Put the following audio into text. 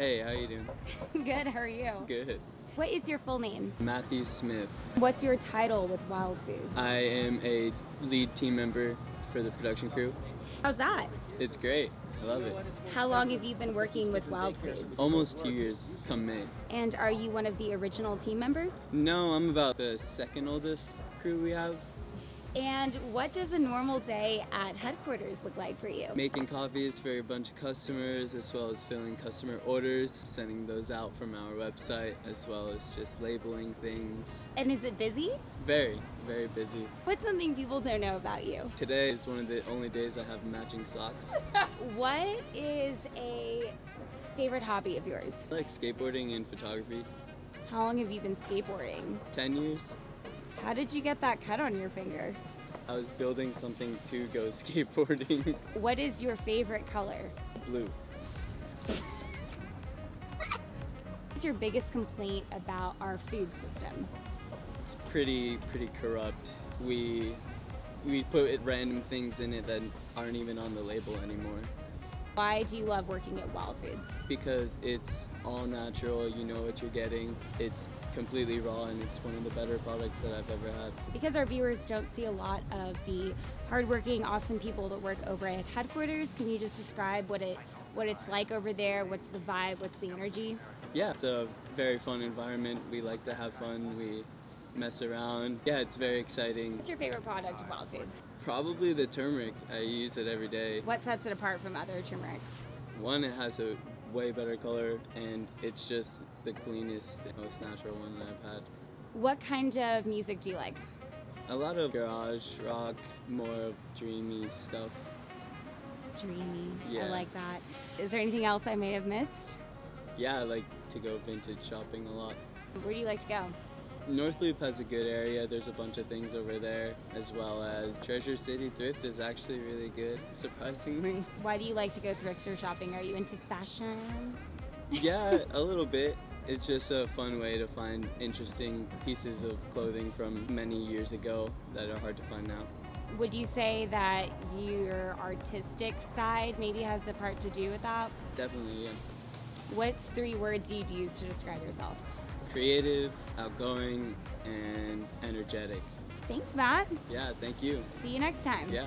Hey, how you doing? Good, how are you? Good. What is your full name? Matthew Smith. What's your title with Wild Foods? I am a lead team member for the production crew. How's that? It's great. I love it. How long have you been working with Wild Foods? Almost two years come May. And are you one of the original team members? No, I'm about the second oldest crew we have. And what does a normal day at headquarters look like for you? Making coffees for a bunch of customers as well as filling customer orders, sending those out from our website as well as just labeling things. And is it busy? Very, very busy. What's something people don't know about you? Today is one of the only days I have matching socks. What is a favorite hobby of yours? I like skateboarding and photography. How long have you been skateboarding? 10 years. How did you get that cut on your finger? I was building something to go skateboarding. What is your favorite color? Blue. What's your biggest complaint about our food system? It's pretty, pretty corrupt. We, we put random things in it that aren't even on the label anymore. Why do you love working at Wild Foods? Because it's all natural, you know what you're getting. It's completely raw and it's one of the better products that I've ever had. Because our viewers don't see a lot of the hardworking, awesome people that work over at headquarters, can you just describe what it what it's like over there? What's the vibe? What's the energy? Yeah, it's a very fun environment. We like to have fun. We mess around. Yeah, it's very exciting. What's your favorite product of Wild Foods? Probably the turmeric. I use it every day. What sets it apart from other turmerics? One, it has a way better color and it's just the cleanest, most natural one that I've had. What kind of music do you like? A lot of garage rock, more of dreamy stuff. Dreamy. I like that. Is there anything else I may have missed? Yeah, I like to go vintage shopping a lot. Where do you like to go? North Loop has a good area. There's a bunch of things over there, as well as Treasure City Thrift is actually really good, surprisingly. Why do you like to go thrift store shopping? Are you into fashion? yeah, a little bit. It's just a fun way to find interesting pieces of clothing from many years ago that are hard to find now. Would you say that your artistic side maybe has a part to do with that? Definitely, yeah. What's three words you'd use to describe yourself? Creative, outgoing, and energetic. Thanks, Matt. Yeah, thank you. See you next time. Yeah.